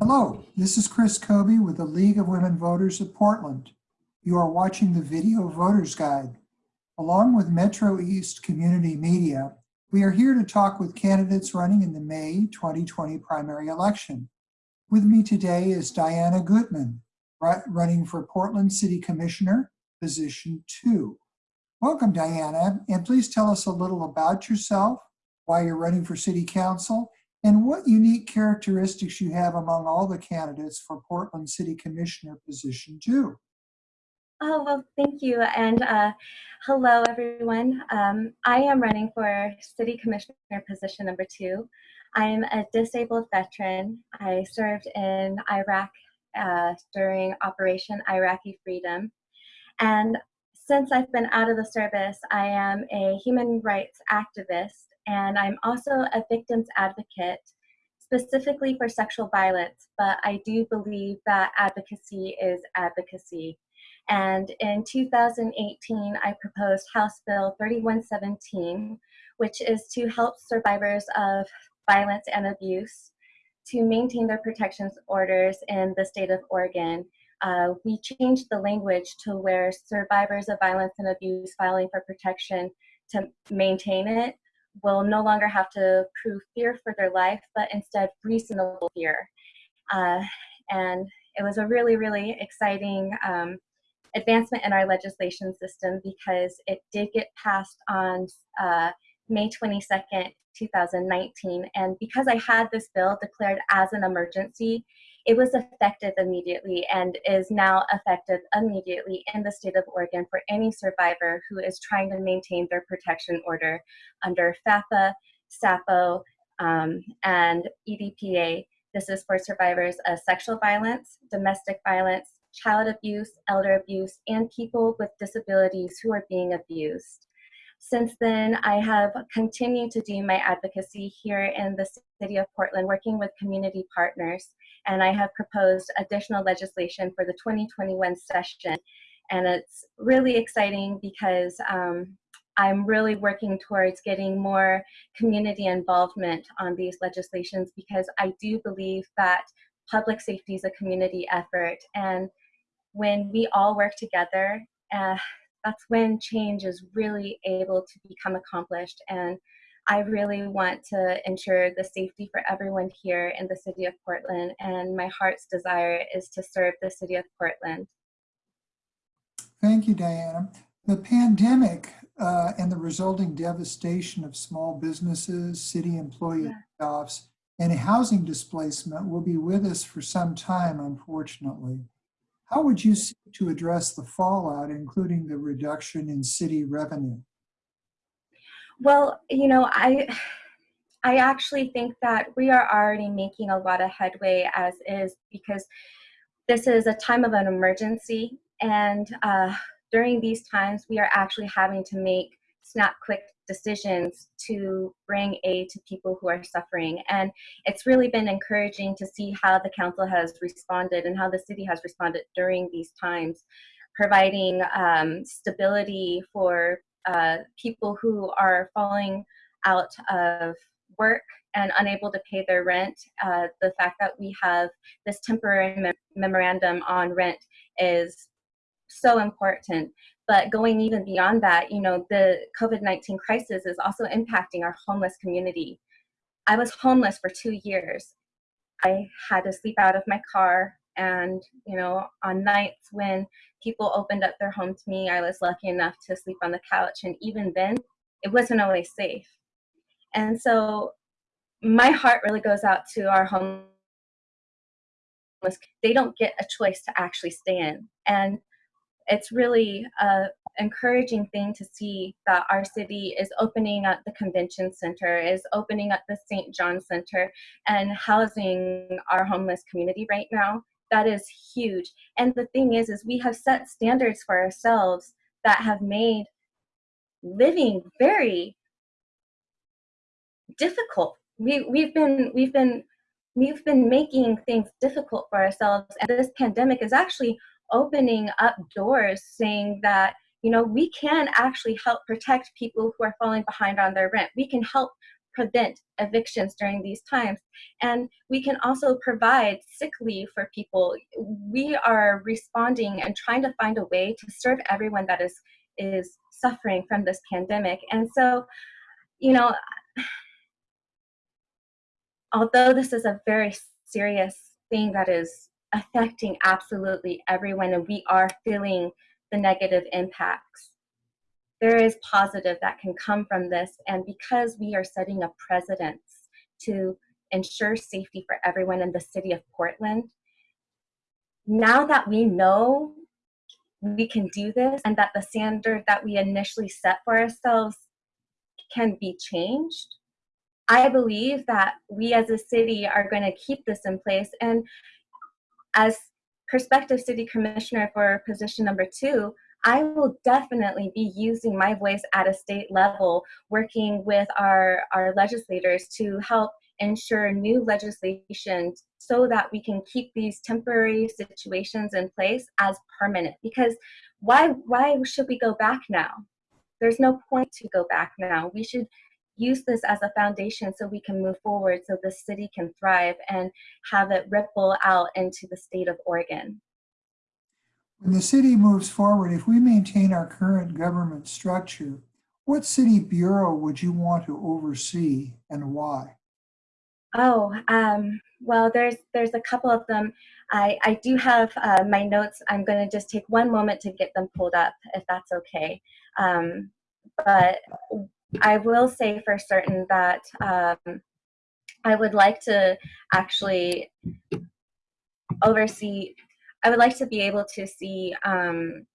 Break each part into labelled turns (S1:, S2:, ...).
S1: Hello, this is Chris Kobe with the League of Women Voters of Portland. You are watching the Video Voters Guide. Along with Metro East Community Media, we are here to talk with candidates running in the May 2020 primary election. With me today is Diana Gutman, running for Portland City Commissioner, position two. Welcome, Diana, and please tell us a little about yourself, why you're running for City Council, and what unique characteristics you have among all the candidates for Portland City Commissioner position two.
S2: Oh, well, thank you. And uh, hello, everyone. Um, I am running for City Commissioner position number two. I am a disabled veteran. I served in Iraq uh, during Operation Iraqi Freedom. And since I've been out of the service, I am a human rights activist and I'm also a victim's advocate specifically for sexual violence, but I do believe that advocacy is advocacy. And in 2018, I proposed House Bill 3117, which is to help survivors of violence and abuse to maintain their protections orders in the state of Oregon. Uh, we changed the language to where survivors of violence and abuse filing for protection to maintain it will no longer have to prove fear for their life, but instead reasonable fear. Uh, and it was a really, really exciting um, advancement in our legislation system because it did get passed on uh, May 22nd, 2019. And because I had this bill declared as an emergency, it was effective immediately and is now effective immediately in the state of Oregon for any survivor who is trying to maintain their protection order under FAPA, SAPO, um, and EDPA. This is for survivors of sexual violence, domestic violence, child abuse, elder abuse, and people with disabilities who are being abused. Since then, I have continued to do my advocacy here in the city of Portland, working with community partners, and I have proposed additional legislation for the 2021 session. And it's really exciting because um, I'm really working towards getting more community involvement on these legislations because I do believe that public safety is a community effort. And when we all work together, uh, that's when change is really able to become accomplished. And I really want to ensure the safety for everyone here in the city of Portland, and my heart's desire is to serve the city of Portland.
S1: Thank you, Diana. The pandemic uh, and the resulting devastation of small businesses, city employee yeah. layoffs, and housing displacement will be with us for some time, unfortunately. How would you seek to address the fallout, including the reduction in city revenue?
S2: Well, you know, I I actually think that we are already making a lot of headway as is because this is a time of an emergency and uh, during these times we are actually having to make snap quick decisions to bring aid to people who are suffering. And it's really been encouraging to see how the council has responded and how the city has responded during these times, providing um, stability for uh, people who are falling out of work and unable to pay their rent. Uh, the fact that we have this temporary mem memorandum on rent is so important. But going even beyond that, you know, the COVID-19 crisis is also impacting our homeless community. I was homeless for two years. I had to sleep out of my car and, you know, on nights when people opened up their home to me, I was lucky enough to sleep on the couch. And even then, it wasn't always safe. And so my heart really goes out to our homeless. They don't get a choice to actually stay in. And it's really a encouraging thing to see that our city is opening up the convention center, is opening up the St. John Center and housing our homeless community right now. That is huge. And the thing is, is we have set standards for ourselves that have made living very difficult. We, we've been, we've been, we've been making things difficult for ourselves. And this pandemic is actually opening up doors saying that you know we can actually help protect people who are falling behind on their rent we can help prevent evictions during these times. And we can also provide sick leave for people. We are responding and trying to find a way to serve everyone that is is suffering from this pandemic. And so, you know, although this is a very serious thing that is affecting absolutely everyone and we are feeling the negative impacts, there is positive that can come from this. And because we are setting a precedence to ensure safety for everyone in the city of Portland, now that we know we can do this and that the standard that we initially set for ourselves can be changed, I believe that we as a city are going to keep this in place. And as prospective city commissioner for position number two, I will definitely be using my voice at a state level, working with our, our legislators to help ensure new legislation so that we can keep these temporary situations in place as permanent. Because why, why should we go back now? There's no point to go back now. We should use this as a foundation so we can move forward so the city can thrive and have it ripple out into the state of Oregon.
S1: When the city moves forward, if we maintain our current government structure, what city bureau would you want to oversee and why?
S2: Oh, um, well, there's there's a couple of them. I, I do have uh, my notes. I'm going to just take one moment to get them pulled up, if that's okay. Um, but I will say for certain that um, I would like to actually oversee, I would like to be able to see, um,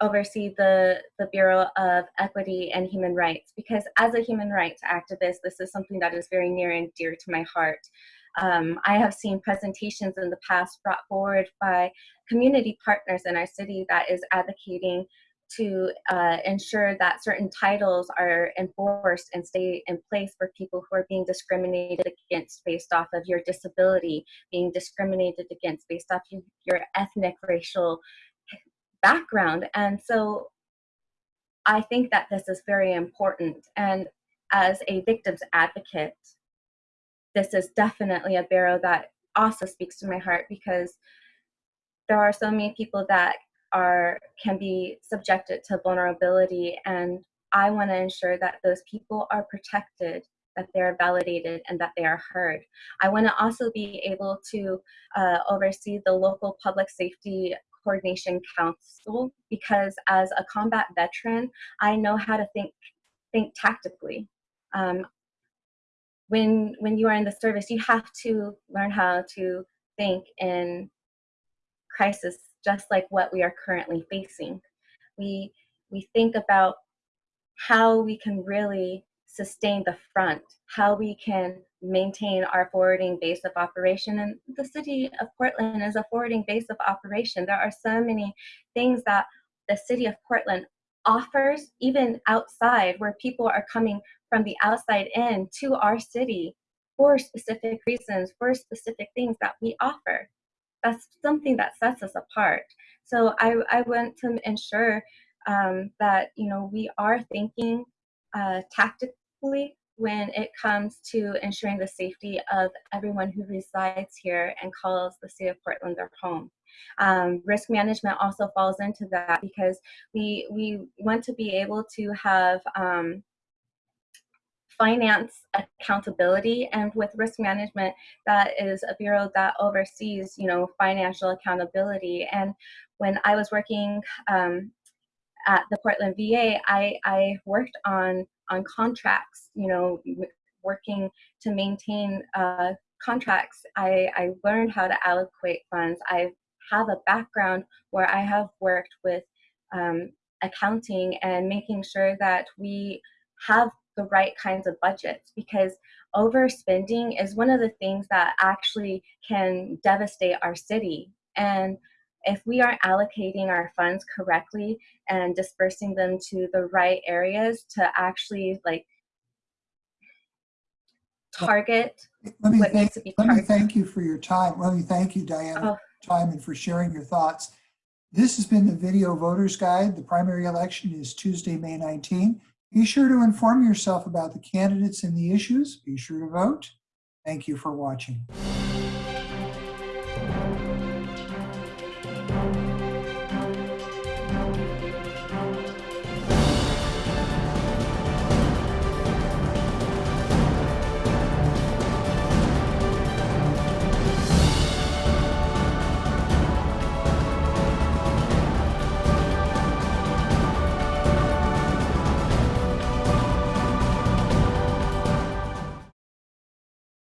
S2: oversee the, the Bureau of Equity and Human Rights because as a human rights activist, this is something that is very near and dear to my heart. Um, I have seen presentations in the past brought forward by community partners in our city that is advocating to uh, ensure that certain titles are enforced and stay in place for people who are being discriminated against based off of your disability, being discriminated against based off of your ethnic, racial background. And so I think that this is very important. And as a victim's advocate, this is definitely a bureau that also speaks to my heart because there are so many people that are can be subjected to vulnerability and I want to ensure that those people are protected, that they're validated, and that they are heard. I want to also be able to uh, oversee the local public safety coordination council because as a combat veteran, I know how to think think tactically. Um, when when you are in the service, you have to learn how to think in crisis just like what we are currently facing. We, we think about how we can really sustain the front, how we can maintain our forwarding base of operation. And the city of Portland is a forwarding base of operation. There are so many things that the city of Portland offers, even outside, where people are coming from the outside in to our city for specific reasons, for specific things that we offer that's something that sets us apart. So I, I want to ensure um, that you know we are thinking uh, tactically when it comes to ensuring the safety of everyone who resides here and calls the city of Portland their home. Um, risk management also falls into that because we we want to be able to have um, finance accountability and with risk management that is a bureau that oversees you know financial accountability. And when i was working um, at the portland va i i worked on on contracts you know working to maintain uh, contracts. I i learned how to allocate funds. I have a background where i have worked with um, accounting and making sure that we have the right kinds of budgets because overspending is one of the things that actually can devastate our city. And if we aren't allocating our funds correctly and dispersing them to the right areas to actually like target
S1: let me thank,
S2: needs to be
S1: let me thank you for your time. Let me thank you, Diana,
S2: Oh.
S1: for time and for sharing your thoughts. This has been the Video Voters Guide. The primary election is Tuesday, May 19. Be sure to inform yourself about the candidates and the issues. Be sure to vote. Thank you for watching.